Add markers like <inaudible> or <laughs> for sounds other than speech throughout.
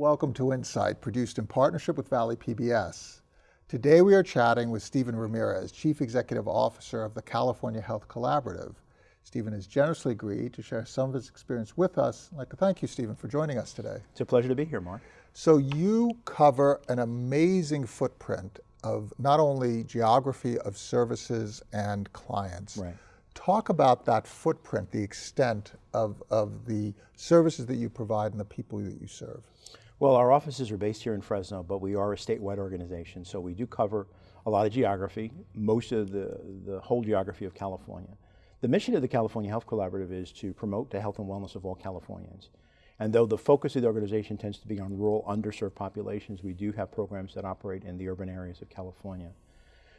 Welcome to Insight, produced in partnership with Valley PBS. Today we are chatting with Stephen Ramirez, Chief Executive Officer of the California Health Collaborative. Stephen has generously agreed to share some of his experience with us. I'd like to thank you, Stephen, for joining us today. It's a pleasure to be here, Mark. So you cover an amazing footprint of not only geography of services and clients. Right. Talk about that footprint, the extent of, of the services that you provide and the people that you serve. Well, our offices are based here in Fresno, but we are a statewide organization, so we do cover a lot of geography, most of the, the whole geography of California. The mission of the California Health Collaborative is to promote the health and wellness of all Californians. And though the focus of the organization tends to be on rural, underserved populations, we do have programs that operate in the urban areas of California.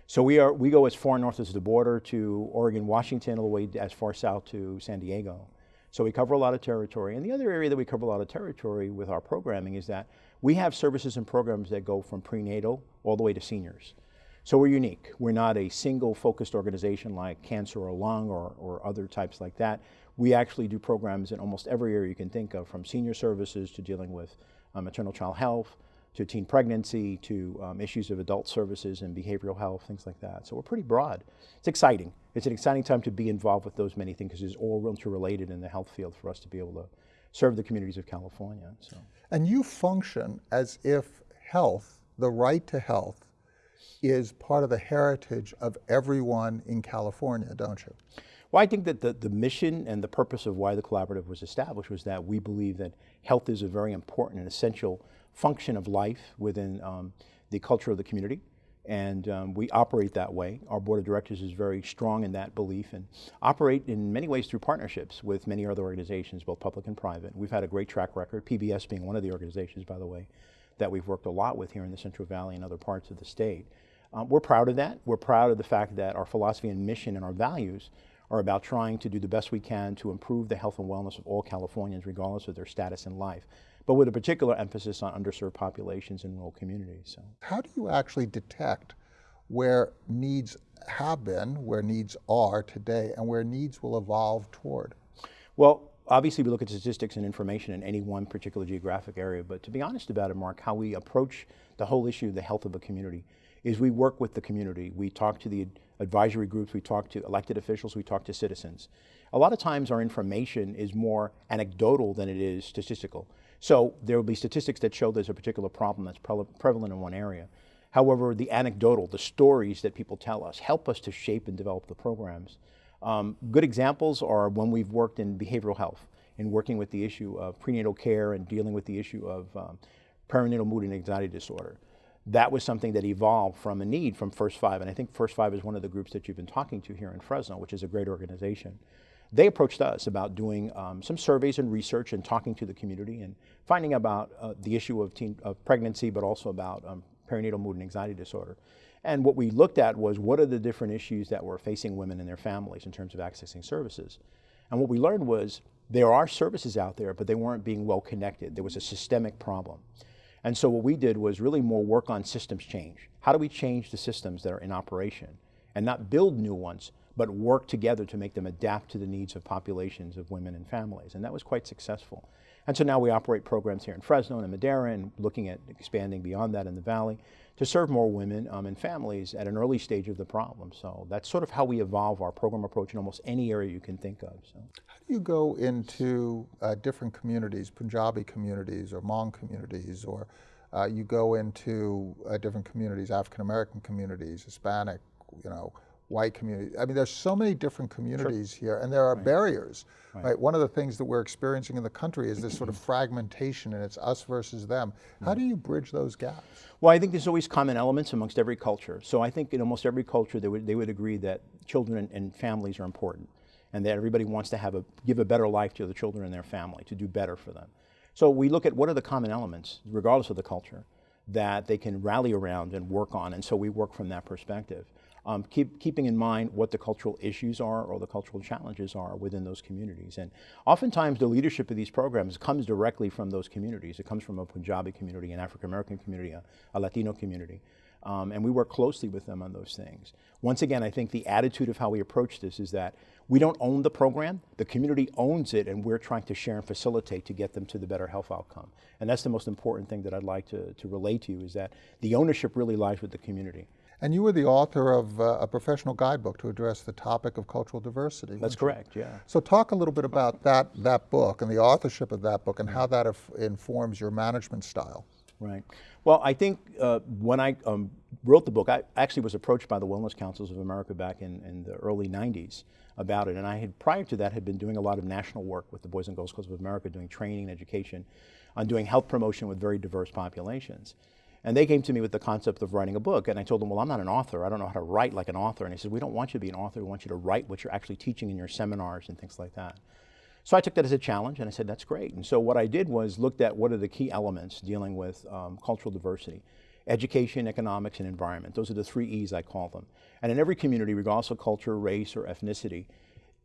So we, are, we go as far north as the border to Oregon, Washington, all the way as far south to San Diego. So we cover a lot of territory. And the other area that we cover a lot of territory with our programming is that we have services and programs that go from prenatal all the way to seniors. So we're unique. We're not a single focused organization like cancer or lung or, or other types like that we actually do programs in almost every area you can think of, from senior services to dealing with um, maternal child health, to teen pregnancy, to um, issues of adult services and behavioral health, things like that. So we're pretty broad. It's exciting. It's an exciting time to be involved with those many things because it's all interrelated in the health field for us to be able to serve the communities of California. So. And you function as if health, the right to health, is part of the heritage of everyone in California, don't you? Well, I think that the, the mission and the purpose of why the collaborative was established was that we believe that health is a very important and essential function of life within um, the culture of the community. And um, we operate that way. Our board of directors is very strong in that belief and operate in many ways through partnerships with many other organizations, both public and private. We've had a great track record, PBS being one of the organizations, by the way, that we've worked a lot with here in the Central Valley and other parts of the state. Um, we're proud of that. We're proud of the fact that our philosophy and mission and our values are about trying to do the best we can to improve the health and wellness of all Californians, regardless of their status in life, but with a particular emphasis on underserved populations and rural communities. So. How do you actually detect where needs have been, where needs are today, and where needs will evolve toward? Well, obviously we look at statistics and information in any one particular geographic area, but to be honest about it, Mark, how we approach the whole issue of the health of a community is we work with the community. We talk to the advisory groups, we talk to elected officials, we talk to citizens. A lot of times our information is more anecdotal than it is statistical. So there will be statistics that show there's a particular problem that's pre prevalent in one area. However, the anecdotal, the stories that people tell us help us to shape and develop the programs. Um, good examples are when we've worked in behavioral health in working with the issue of prenatal care and dealing with the issue of um, perinatal mood and anxiety disorder that was something that evolved from a need from First Five. And I think First Five is one of the groups that you've been talking to here in Fresno, which is a great organization. They approached us about doing um, some surveys and research and talking to the community and finding about uh, the issue of, teen, of pregnancy, but also about um, perinatal mood and anxiety disorder. And what we looked at was what are the different issues that were facing women and their families in terms of accessing services. And what we learned was there are services out there, but they weren't being well connected. There was a systemic problem. And so what we did was really more work on systems change. How do we change the systems that are in operation and not build new ones, but work together to make them adapt to the needs of populations of women and families. And that was quite successful. And so now we operate programs here in Fresno and in Madera and looking at expanding beyond that in the Valley to serve more women um, and families at an early stage of the problem. So that's sort of how we evolve our program approach in almost any area you can think of. So. How do you go into uh, different communities, Punjabi communities or Hmong communities, or uh, you go into uh, different communities, African American communities, Hispanic, you know, white community. I mean, there's so many different communities sure. here, and there are right. barriers. Right. right. One of the things that we're experiencing in the country is this sort of fragmentation, and it's us versus them. How mm-hmm. do you bridge those gaps? Well, I think there's always common elements amongst every culture. So I think in almost every culture, they would they would agree that children and, and families are important, and that everybody wants to have a give a better life to the children and their family to do better for them. So we look at what are the common elements, regardless of the culture, that they can rally around and work on, and so we work from that perspective um, keep, keeping in mind what the cultural issues are or the cultural challenges are within those communities. And oftentimes the leadership of these programs comes directly from those communities. It comes from a Punjabi community, an African American community, a, a Latino community. Um, and we work closely with them on those things. Once again, I think the attitude of how we approach this is that we don't own the program, the community owns it, and we're trying to share and facilitate to get them to the better health outcome. And that's the most important thing that I'd like to, to relay to you is that the ownership really lies with the community. And you were the author of uh, a professional guidebook to address the topic of cultural diversity. That's correct, yeah. So talk a little bit about that, that book and the authorship of that book and how that informs your management style. Right. Well, I think uh, when I um, wrote the book, I actually was approached by the Wellness Councils of America back in, in the early 90s about it. And I had, prior to that, had been doing a lot of national work with the Boys and Girls Clubs of America, doing training and education on doing health promotion with very diverse populations. And they came to me with the concept of writing a book, and I told them, well, I'm not an author. I don't know how to write like an author. And they said, we don't want you to be an author. We want you to write what you're actually teaching in your seminars and things like that. So I took that as a challenge, and I said, that's great. And so what I did was looked at what are the key elements dealing with um, cultural diversity. Education, economics, and environment. Those are the three E's I call them. And in every community, regardless of culture, race, or ethnicity,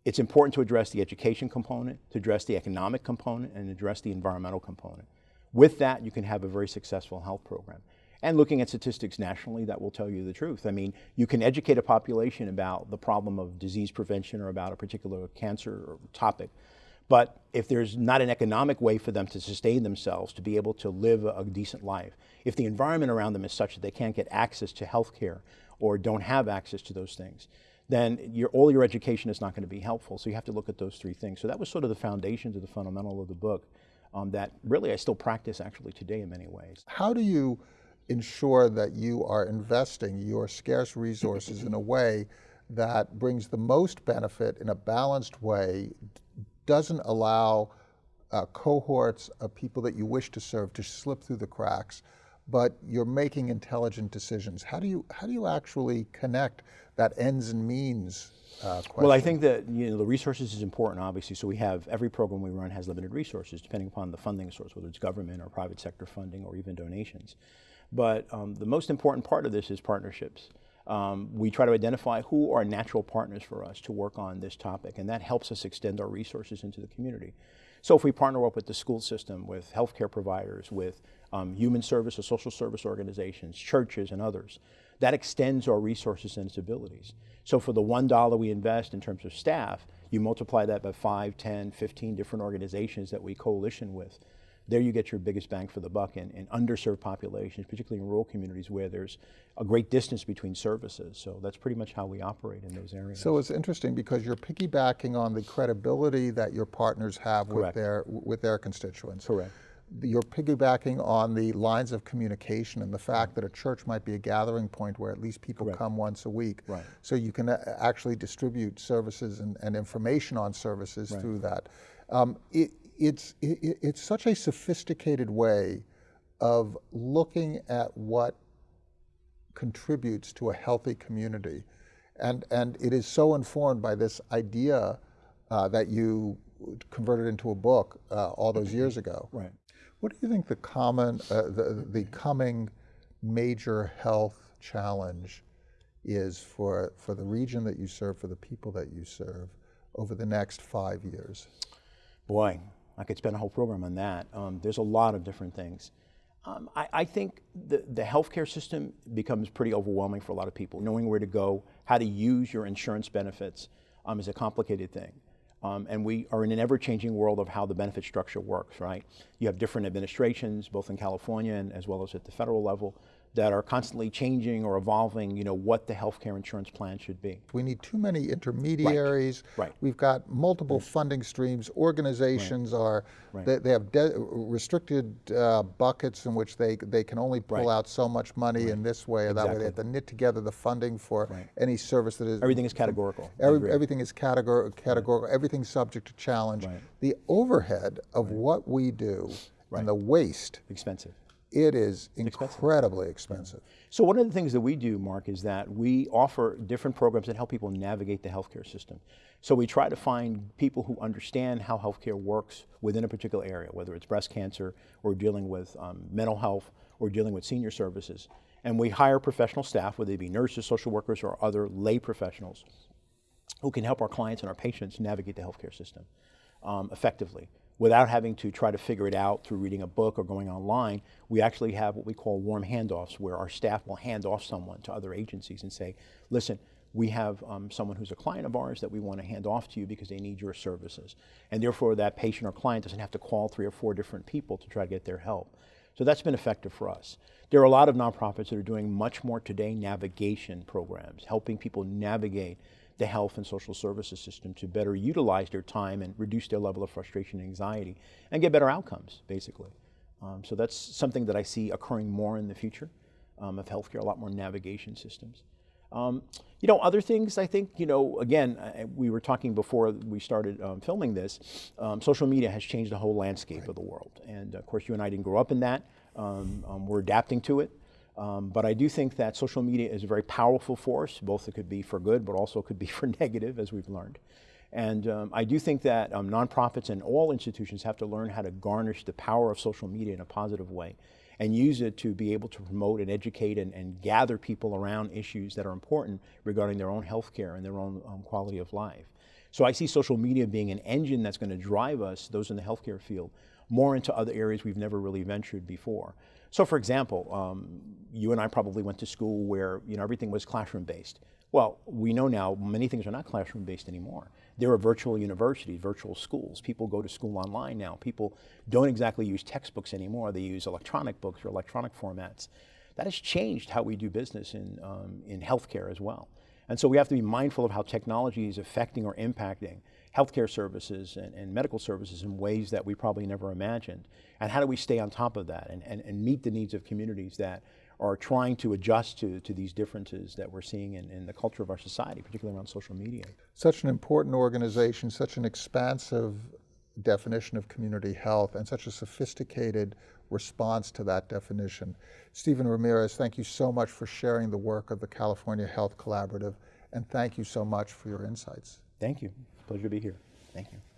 it's important to address the education component, to address the economic component, and address the environmental component. With that, you can have a very successful health program. And looking at statistics nationally, that will tell you the truth. I mean, you can educate a population about the problem of disease prevention or about a particular cancer or topic, but if there's not an economic way for them to sustain themselves, to be able to live a, decent life, if the environment around them is such that they can't get access to health care or don't have access to those things, then your, all your education is not going to be helpful. So you have to look at those three things. So that was sort of the foundation of the fundamental of the book um, that really I still practice actually today in many ways. How do you ensure that you are investing your scarce resources in a way that brings the most benefit in a balanced way, doesn't allow uh, cohorts of people that you wish to serve to slip through the cracks, but you're making intelligent decisions. How do you, how do you actually connect that ends and means uh, well, I think that you know the resources is important, obviously. So we have every program we run has limited resources, depending upon the funding source, whether it's government or private sector funding or even donations. But um, the most important part of this is partnerships. Um, we try to identify who are natural partners for us to work on this topic, and that helps us extend our resources into the community. So if we partner up with the school system, with healthcare providers, with um, human service or social service organizations, churches, and others, that extends our resources and its abilities. So for the $1 we invest in terms of staff, you multiply that by 5, 10, 15 different organizations that we coalition with there you get your biggest bang for the buck in, in underserved populations, particularly in rural communities where there's a great distance between services. So that's pretty much how we operate in those areas. So it's interesting because you're piggybacking on the credibility that your partners have with their, with their constituents. Correct you're piggybacking on the lines of communication and the fact that a church might be a gathering point where at least people Correct. come once a week. Right. So you can uh, actually distribute services and, and information on services right. through that. Um, it, it's, it, it's such a sophisticated way of looking at what contributes to a healthy community. And, and it is so informed by this idea uh, that you converted into a book uh, all those years ago. <clears throat> Right. What do you think the common, uh, the, the coming major health challenge is for, for the region that you serve, for the people that you serve over the next five years? Boy, I could spend a whole program on that. Um, there's a lot of different things. Um, I, I, think the, the healthcare system becomes pretty overwhelming for a lot of people. Knowing where to go, how to use your insurance benefits um, is a complicated thing. Um, and we are in an ever-changing world of how the benefit structure works, right? You have different administrations, both in California and as well as at the federal level that are constantly changing or evolving, you know, what the healthcare insurance plan should be. We need too many intermediaries. Right. right. We've got multiple right. funding streams. Organizations right. are, they, they, have restricted uh, buckets in which they, they can only pull out so much money in this way or exactly. that way. They have to knit together the funding for any service that is. Everything is categorical. Every, everything is categor categorical. Everything's subject to challenge. The overhead of what we do and the waste. Expensive it is incredibly expensive. So one of the things that we do, Mark, is that we offer different programs that help people navigate the healthcare system. So we try to find people who understand how healthcare works within a particular area, whether it's breast cancer or dealing with um, mental health or dealing with senior services. And we hire professional staff, whether they be nurses, social workers, or other lay professionals who can help our clients and our patients navigate the healthcare system um, effectively. Without having to try to figure it out through reading a book or going online, we actually have what we call warm handoffs where our staff will hand off someone to other agencies and say, listen, we have um, someone who's a client of ours that we want to hand off to you because they need your services. And therefore that patient or client doesn't have to call three or four different people to try to get their help. So that's been effective for us. There are a lot of nonprofits that are doing much more today navigation programs, helping people navigate the health and social services system to better utilize their time and reduce their level of frustration and anxiety and get better outcomes, basically. Um, so that's something that I see occurring more in the future um, of healthcare, a lot more navigation systems. Um, you know, other things I think, you know, again, I, we were talking before we started um, filming this, um, social media has changed the whole landscape right. of the world. And of course, you and I didn't grow up in that. Um, um, we're adapting to it. Um, but I do think that social media is a very powerful force, both it could be for good, but also could be <laughs> for negative, as we've learned. And um, I do think that um, nonprofits and all institutions have to learn how to garnish the power of social media in a positive way and use it to be able to promote and educate and, and gather people around issues that are important regarding their own health care and their own um, quality of life. So I see social media being an engine that's going to drive us, those in the healthcare field, more into other areas we've never really ventured before. So for example, um, you and I probably went to school where you know everything was classroom based. Well, we know now many things are not classroom based anymore. There are virtual universities, virtual schools. People go to school online now. People don't exactly use textbooks anymore. They use electronic books or electronic formats. That has changed how we do business in, um, in healthcare as well. And so we have to be mindful of how technology is affecting or impacting healthcare services and, and, medical services in ways that we probably never imagined. And how do we stay on top of that and, and, and meet the needs of communities that are trying to adjust to, to these differences that we're seeing in, in the culture of our society, particularly around social media. Such an important organization, such an expansive definition of community health, and such a sophisticated response to that definition. Stephen Ramirez, thank you so much for sharing the work of the California Health Collaborative, and thank you so much for your insights. Thank you. Pleasure to be here. Thank you.